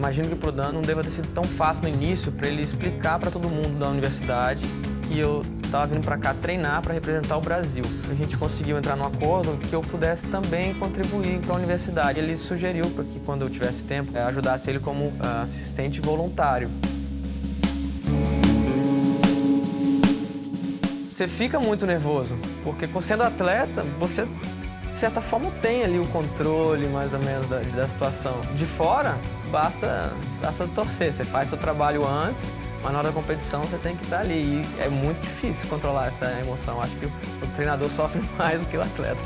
imagino que pro Dan não deva ter sido tão fácil no início para ele explicar para todo mundo da universidade que eu estava vindo para cá treinar para representar o Brasil. A gente conseguiu entrar num acordo que eu pudesse também contribuir para a universidade. Ele sugeriu para que quando eu tivesse tempo, eh, ajudasse ele como ah, assistente voluntário. Você fica muito nervoso, porque sendo atleta, você certa forma tem ali o controle mais ou menos da, da situação. De fora, basta, basta torcer, você faz seu trabalho antes, mas na hora da competição você tem que estar ali. E é muito difícil controlar essa emoção. Acho que o, o treinador sofre mais do que o atleta.